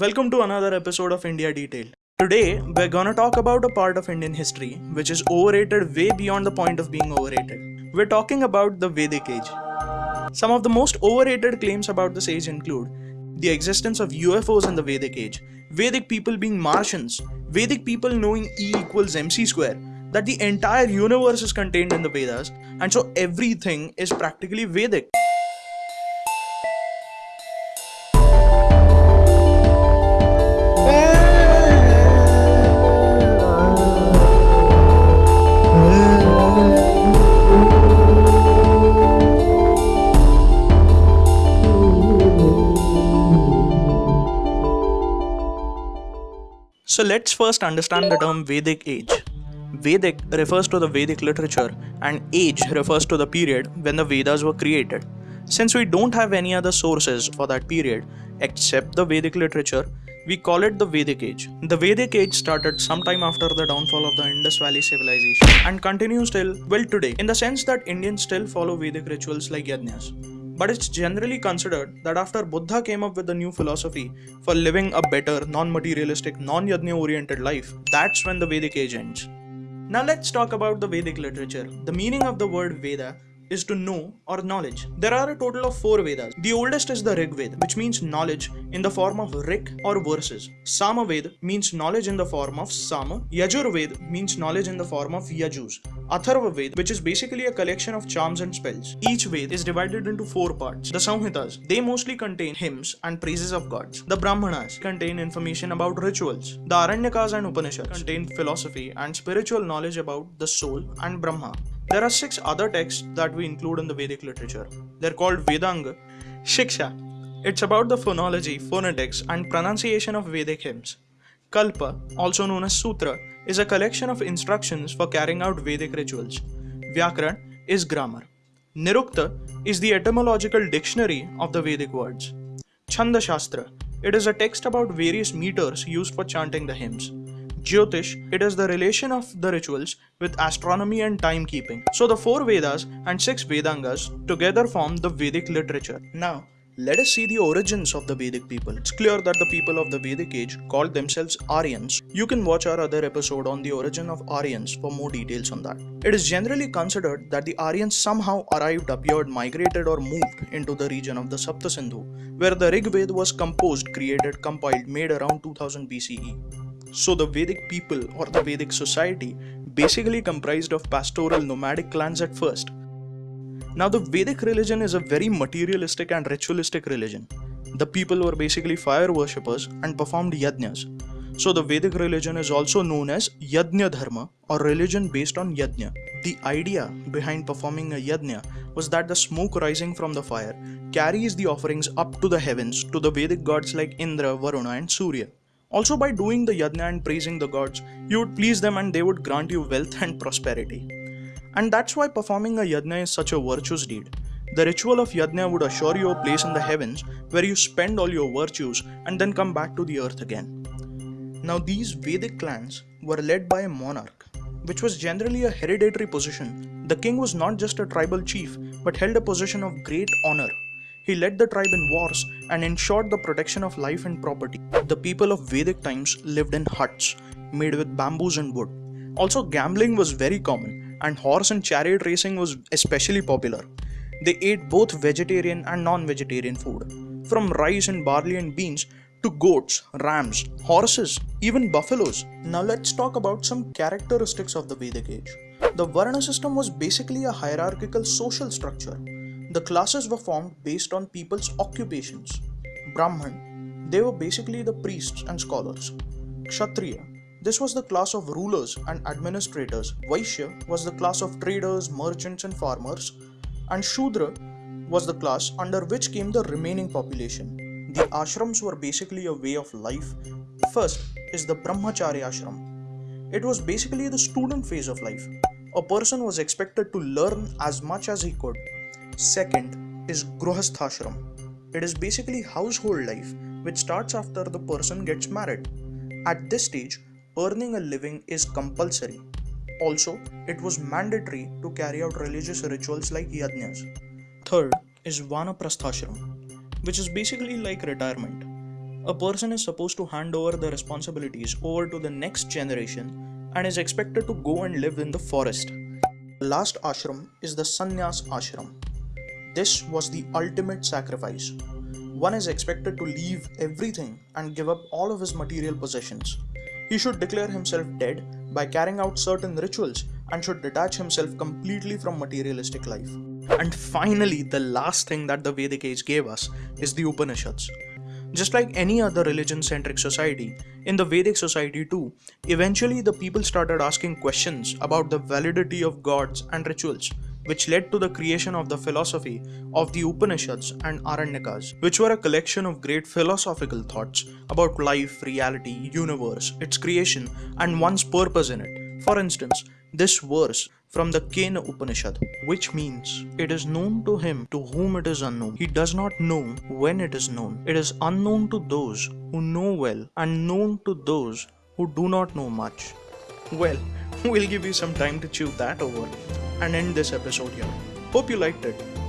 Welcome to another episode of India Detailed. Today, we're gonna talk about a part of Indian history which is overrated way beyond the point of being overrated. We're talking about the Vedic Age. Some of the most overrated claims about this age include the existence of UFOs in the Vedic Age, Vedic people being Martians, Vedic people knowing E equals mc square, that the entire universe is contained in the Vedas, and so everything is practically Vedic. So let's first understand the term Vedic age. Vedic refers to the Vedic literature and age refers to the period when the Vedas were created. Since we don't have any other sources for that period except the Vedic literature, we call it the Vedic age. The Vedic age started sometime after the downfall of the Indus Valley civilization and continues till well today in the sense that Indians still follow Vedic rituals like yajnas. But it's generally considered that after Buddha came up with a new philosophy for living a better, non materialistic, non yajna oriented life, that's when the Vedic age ends. Now let's talk about the Vedic literature. The meaning of the word Veda is to know or knowledge. There are a total of four Vedas. The oldest is the Rig Veda, which means knowledge in the form of Rik or verses. Sama Veda means knowledge in the form of Sama. Yajur Veda means knowledge in the form of Yajus. Atharva Veda, which is basically a collection of charms and spells. Each Veda is divided into four parts. The Samhitas, they mostly contain hymns and praises of gods. The Brahmanas contain information about rituals. The Aranyakas and Upanishads contain philosophy and spiritual knowledge about the soul and Brahma. There are six other texts that we include in the Vedic literature. They're called Vedanga. Shiksha. It's about the phonology, phonetics, and pronunciation of Vedic hymns. Kalpa, also known as Sutra, is a collection of instructions for carrying out Vedic rituals. Vyakaran is grammar. Nirukta is the etymological dictionary of the Vedic words. Chanda Shastra, it is a text about various meters used for chanting the hymns. Jyotish, it is the relation of the rituals with astronomy and timekeeping. So the four Vedas and six Vedangas together form the Vedic literature. Now, let us see the origins of the Vedic people. It's clear that the people of the Vedic age called themselves Aryans. You can watch our other episode on the origin of Aryans for more details on that. It is generally considered that the Aryans somehow arrived, appeared, migrated, or moved into the region of the Sapta Sindhu, where the Rig Veda was composed, created, compiled, made around 2000 BCE. So the Vedic people or the Vedic society basically comprised of pastoral nomadic clans at first. Now the Vedic religion is a very materialistic and ritualistic religion. The people were basically fire worshippers and performed yajnas. So the Vedic religion is also known as Yajna Dharma or religion based on yajna. The idea behind performing a yajna was that the smoke rising from the fire carries the offerings up to the heavens to the Vedic gods like Indra, Varuna and Surya. Also, by doing the yajna and praising the gods, you would please them and they would grant you wealth and prosperity. And that's why performing a yajna is such a virtuous deed. The ritual of yajna would assure you a place in the heavens where you spend all your virtues and then come back to the earth again. Now, these Vedic clans were led by a monarch, which was generally a hereditary position. The king was not just a tribal chief, but held a position of great honor he led the tribe in wars and ensured the protection of life and property. The people of Vedic times lived in huts made with bamboos and wood. Also, gambling was very common, and horse and chariot racing was especially popular. They ate both vegetarian and non vegetarian food, from rice and barley and beans to goats, rams, horses, even buffaloes. Now, let's talk about some characteristics of the Vedic age. The Varna system was basically a hierarchical social structure the classes were formed based on people's occupations. Brahman, they were basically the priests and scholars. Kshatriya, this was the class of rulers and administrators. Vaishya was the class of traders, merchants, and farmers. And Shudra was the class under which came the remaining population. The ashrams were basically a way of life. First is the Brahmacharya ashram. It was basically the student phase of life. A person was expected to learn as much as he could Second is Gruhasthashram. It is basically household life which starts after the person gets married. At this stage, earning a living is compulsory. Also, it was mandatory to carry out religious rituals like yajnas. Third is Vanaprasthashram, which is basically like retirement. a person is supposed to hand over the responsibilities over to the next generation and is expected to go and live in the forest. The last ashram is the sannyas ashram. This was the ultimate sacrifice. One is expected to leave everything and give up all of his material possessions. He should declare himself dead by carrying out certain rituals and should detach himself completely from materialistic life. And finally, the last thing that the Vedic age gave us is the Upanishads. Just like any other religion centric society, in the Vedic society too, eventually the people started asking questions about the validity of gods and rituals, which led to the creation of the philosophy of the Upanishads and Aranyakas, which were a collection of great philosophical thoughts about life, reality, universe, its creation, and one's purpose in it. For instance, this verse from the Kena Upanishad, which means it is known to him to whom it is unknown. He does not know when it is known. It is unknown to those who know well and known to those who do not know much. Well, we'll give you some time to chew that over and end this episode here. Hope you liked it.